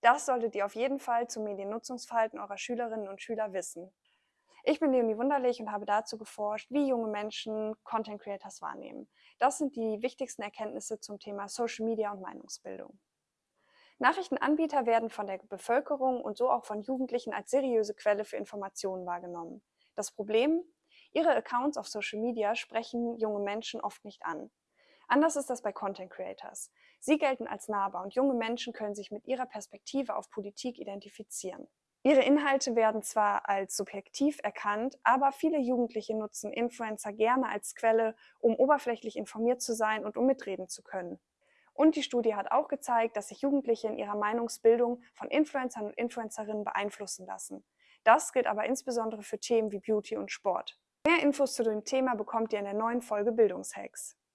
Das solltet ihr auf jeden Fall zum Mediennutzungsverhalten eurer Schülerinnen und Schüler wissen. Ich bin Leonie Wunderlich und habe dazu geforscht, wie junge Menschen Content Creators wahrnehmen. Das sind die wichtigsten Erkenntnisse zum Thema Social Media und Meinungsbildung. Nachrichtenanbieter werden von der Bevölkerung und so auch von Jugendlichen als seriöse Quelle für Informationen wahrgenommen. Das Problem? Ihre Accounts auf Social Media sprechen junge Menschen oft nicht an. Anders ist das bei Content Creators. Sie gelten als nahbar und junge Menschen können sich mit ihrer Perspektive auf Politik identifizieren. Ihre Inhalte werden zwar als subjektiv erkannt, aber viele Jugendliche nutzen Influencer gerne als Quelle, um oberflächlich informiert zu sein und um mitreden zu können. Und die Studie hat auch gezeigt, dass sich Jugendliche in ihrer Meinungsbildung von Influencern und Influencerinnen beeinflussen lassen. Das gilt aber insbesondere für Themen wie Beauty und Sport. Mehr Infos zu dem Thema bekommt ihr in der neuen Folge Bildungshacks.